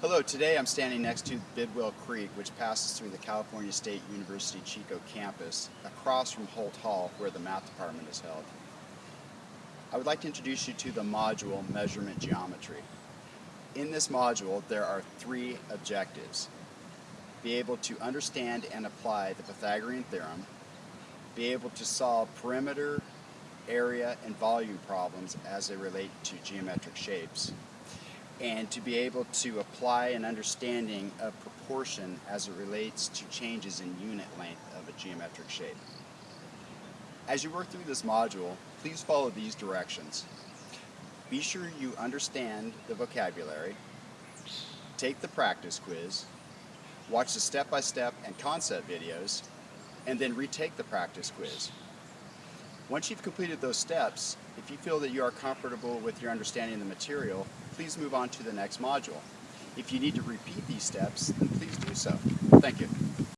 Hello, today I'm standing next to Bidwell Creek, which passes through the California State University Chico campus, across from Holt Hall, where the math department is held. I would like to introduce you to the module Measurement Geometry. In this module, there are three objectives. Be able to understand and apply the Pythagorean theorem, be able to solve perimeter, area, and volume problems as they relate to geometric shapes, and to be able to apply an understanding of proportion as it relates to changes in unit length of a geometric shape. As you work through this module, please follow these directions. Be sure you understand the vocabulary, take the practice quiz, watch the step-by-step -step and concept videos, and then retake the practice quiz. Once you've completed those steps, if you feel that you are comfortable with your understanding of the material, please move on to the next module. If you need to repeat these steps, then please do so. Thank you.